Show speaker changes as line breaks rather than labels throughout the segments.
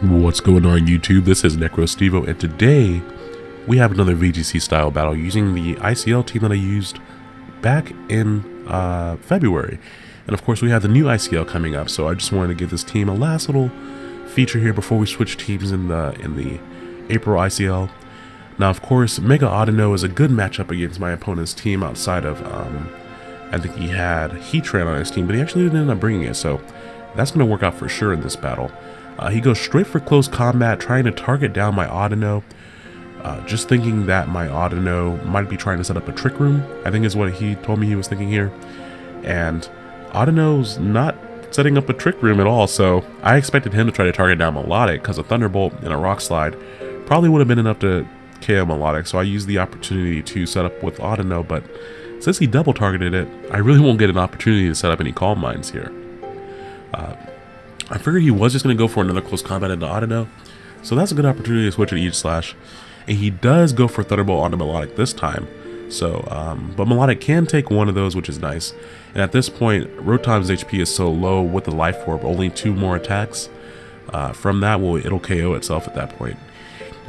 What's going on YouTube? This is NecroStevo and today we have another VGC style battle using the ICL team that I used back in uh, February. And of course we have the new ICL coming up so I just wanted to give this team a last little feature here before we switch teams in the in the April ICL. Now of course Mega Audino is a good matchup against my opponent's team outside of um, I think he had Heatran on his team but he actually didn't end up bringing it so that's going to work out for sure in this battle. Uh, he goes straight for close combat, trying to target down my Audino. Uh, just thinking that my Audino might be trying to set up a trick room, I think is what he told me he was thinking here. And Audino's not setting up a trick room at all, so I expected him to try to target down Milotic, because a Thunderbolt and a Rock Slide probably would have been enough to KO Milotic, so I used the opportunity to set up with Audino, but since he double targeted it, I really won't get an opportunity to set up any Calm Minds here. Uh, I figured he was just going to go for another close combat into Audino, so that's a good opportunity to switch to Aegislash. And he does go for Thunderbolt onto Milotic this time, so, um, but Milotic can take one of those, which is nice. And at this point, Rotom's HP is so low with the Life Orb, only two more attacks. Uh, from that, well, it'll KO itself at that point.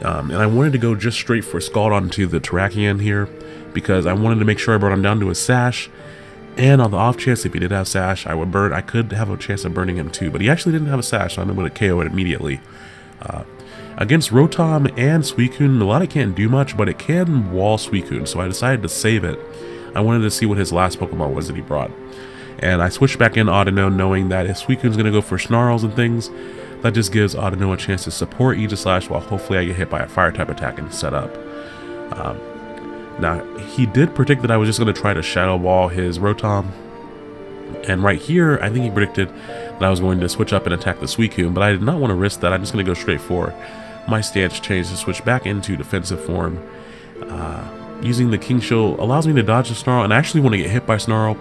Um, and I wanted to go just straight for Scald onto the Terrakion here, because I wanted to make sure I brought him down to a Sash, and on the off chance, if he did have Sash, I would burn. I could have a chance of burning him too, but he actually didn't have a Sash, so I'm able to KO it immediately. Uh, against Rotom and Suicune, Milotic can't do much, but it can wall Suicune, so I decided to save it. I wanted to see what his last Pokemon was that he brought. And I switched back in Audino knowing that if Suicune's going to go for Snarls and things, that just gives Audino a chance to support Aegislash while hopefully I get hit by a Fire type attack and set up. Um, now, he did predict that I was just going to try to Shadow Ball his Rotom. And right here, I think he predicted that I was going to switch up and attack the Suicune, but I did not want to risk that. I'm just going to go straight for my stance change to switch back into defensive form. Uh, using the King Shield allows me to dodge the Snarl, and I actually want to get hit by Snarl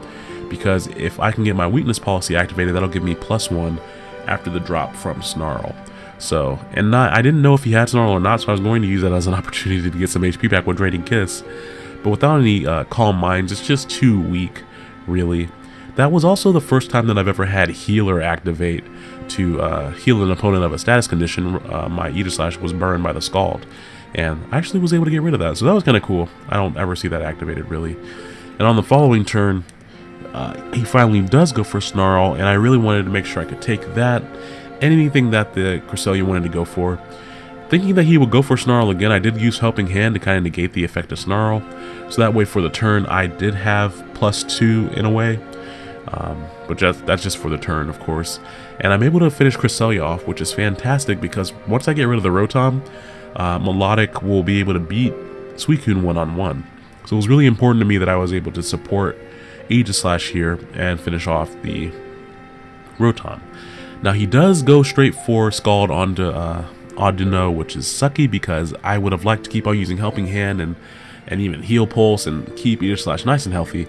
because if I can get my weakness policy activated, that'll give me plus one after the drop from Snarl. So, and not, I didn't know if he had Snarl or not, so I was going to use that as an opportunity to get some HP back with Draining Kiss. But without any uh, Calm Minds, it's just too weak, really. That was also the first time that I've ever had Healer activate to uh, heal an opponent of a status condition. Uh, my Aegislash was burned by the Scald. And I actually was able to get rid of that, so that was kind of cool. I don't ever see that activated, really. And on the following turn, uh, he finally does go for Snarl, and I really wanted to make sure I could take that anything that the Cresselia wanted to go for. Thinking that he would go for Snarl again, I did use Helping Hand to kind of negate the effect of Snarl. So that way for the turn, I did have plus two in a way. Um, but just, that's just for the turn, of course. And I'm able to finish Cresselia off, which is fantastic because once I get rid of the Rotom, uh, Milotic will be able to beat Suicune one-on-one. -on -one. So it was really important to me that I was able to support Aegislash here and finish off the Rotom. Now he does go straight for Scald onto uh, Audino, which is sucky because I would have liked to keep on using Helping Hand and, and even Heal Pulse and keep Aegislash nice and healthy.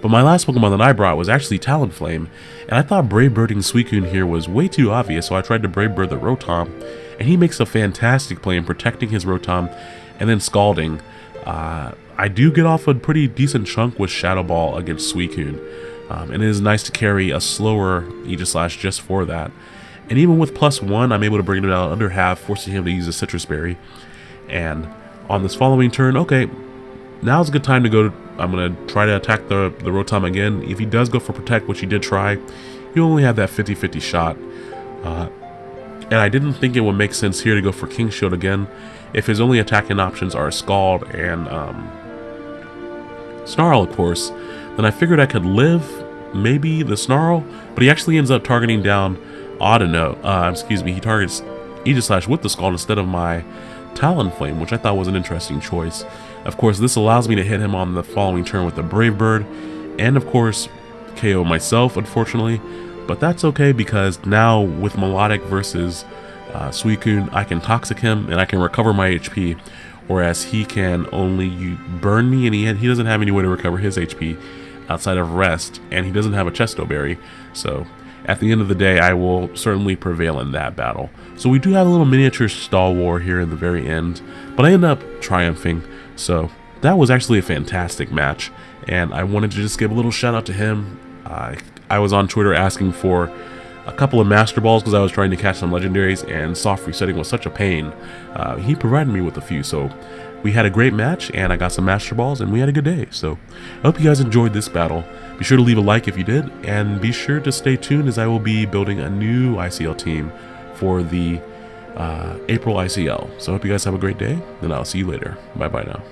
But my last Pokemon that I brought was actually Talonflame, and I thought Brave Birding Suicune here was way too obvious, so I tried to Brave Bird the Rotom, and he makes a fantastic play in protecting his Rotom and then Scalding. Uh, I do get off a pretty decent chunk with Shadow Ball against Suicune. Um, and it is nice to carry a slower Aegislash just for that. And even with plus one, I'm able to bring it down under half, forcing him to use a Sitrus Berry. And on this following turn, okay, now's a good time to go. To, I'm going to try to attack the, the Rotom again. If he does go for Protect, which he did try, you only have that 50-50 shot. Uh, and I didn't think it would make sense here to go for King Shield again if his only attacking options are Scald and um, Snarl, of course then I figured I could live maybe the Snarl, but he actually ends up targeting down Audino. Uh, excuse me, he targets Aegislash with the Scald instead of my Talonflame, which I thought was an interesting choice. Of course, this allows me to hit him on the following turn with the Brave Bird, and of course, KO myself, unfortunately. But that's okay because now with Milotic versus uh, Suicune, I can Toxic him and I can recover my HP, whereas he can only burn me and he, he doesn't have any way to recover his HP outside of rest, and he doesn't have a Chesto Berry, so at the end of the day, I will certainly prevail in that battle. So we do have a little miniature stall war here in the very end, but I end up triumphing, so that was actually a fantastic match, and I wanted to just give a little shout out to him. I was on Twitter asking for a couple of Master Balls because I was trying to catch some Legendaries, and soft resetting was such a pain. Uh, he provided me with a few, so we had a great match, and I got some Master Balls, and we had a good day. So I hope you guys enjoyed this battle. Be sure to leave a like if you did, and be sure to stay tuned as I will be building a new ICL team for the uh, April ICL. So I hope you guys have a great day, and I'll see you later. Bye bye now.